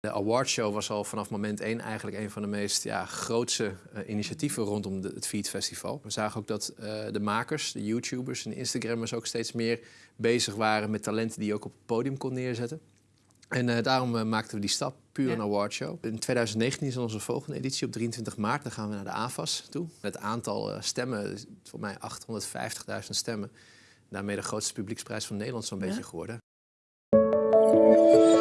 De awardshow was al vanaf moment één eigenlijk een van de meest ja, grootste uh, initiatieven rondom de, het Feed Festival. We zagen ook dat uh, de makers, de YouTubers en Instagrammers ook steeds meer bezig waren met talenten die je ook op het podium kon neerzetten. En uh, daarom maakten we die stap, puur ja. een awardshow. In 2019 is onze volgende editie op 23 maart. Dan gaan we naar de AFAS toe. Het aantal stemmen, voor mij 850.000 stemmen. Daarmee de grootste publieksprijs van Nederland zo'n ja. beetje geworden. Thank you.